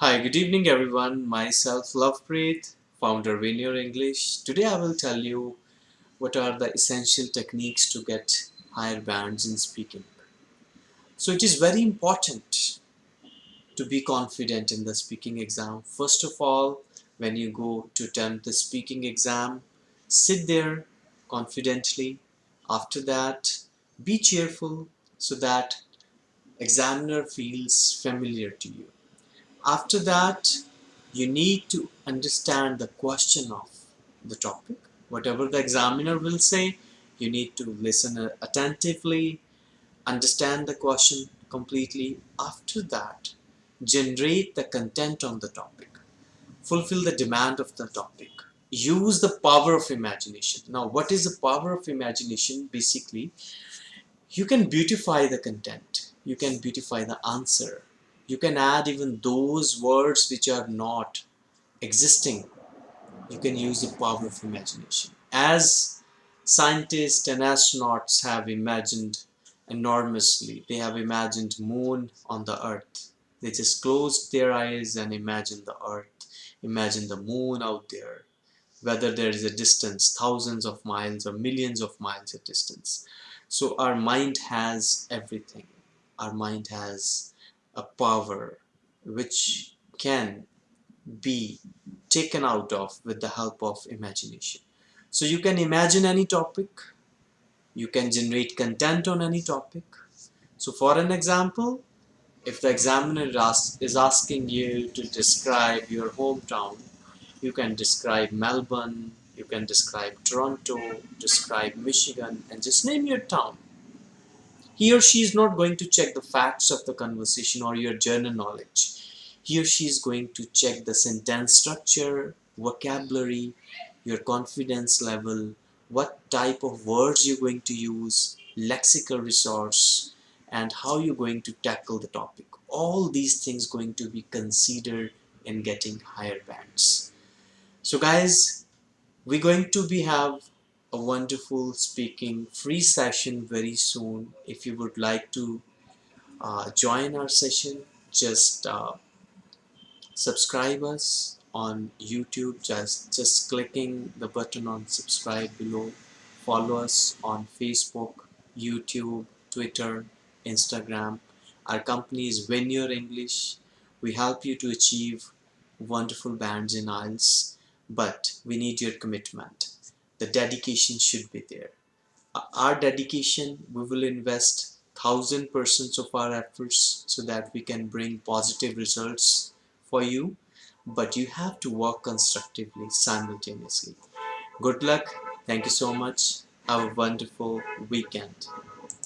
Hi, good evening everyone. Myself Lovepreet, founder of Veneer English. Today I will tell you what are the essential techniques to get higher bands in speaking. So it is very important to be confident in the speaking exam. First of all, when you go to attempt the speaking exam, sit there confidently. After that, be cheerful so that examiner feels familiar to you after that, you need to understand the question of the topic. Whatever the examiner will say, you need to listen uh, attentively, understand the question completely. After that, generate the content on the topic. Fulfill the demand of the topic. Use the power of imagination. Now, what is the power of imagination? Basically, you can beautify the content. You can beautify the answer you can add even those words which are not existing. You can use the power of imagination. As scientists and astronauts have imagined enormously they have imagined moon on the earth. They just closed their eyes and imagined the earth imagine the moon out there. Whether there is a distance thousands of miles or millions of miles of distance. So our mind has everything. Our mind has a power which can be taken out of with the help of imagination. So you can imagine any topic, you can generate content on any topic. So for an example, if the examiner is asking you to describe your hometown, you can describe Melbourne, you can describe Toronto, describe Michigan, and just name your town he or she is not going to check the facts of the conversation or your journal knowledge. He or she is going to check the sentence structure vocabulary your confidence level what type of words you're going to use lexical resource and how you're going to tackle the topic. All these things going to be considered in getting higher bands. So guys we're going to be have a wonderful speaking free session very soon. If you would like to uh, join our session just uh, subscribe us on YouTube. Just just clicking the button on subscribe below. Follow us on Facebook YouTube Twitter Instagram. Our company is Veneer English. We help you to achieve wonderful bands in IELTS but we need your commitment the dedication should be there. Uh, our dedication we will invest thousand percent of our efforts so that we can bring positive results for you. But you have to work constructively simultaneously. Good luck. Thank you so much. Have a wonderful weekend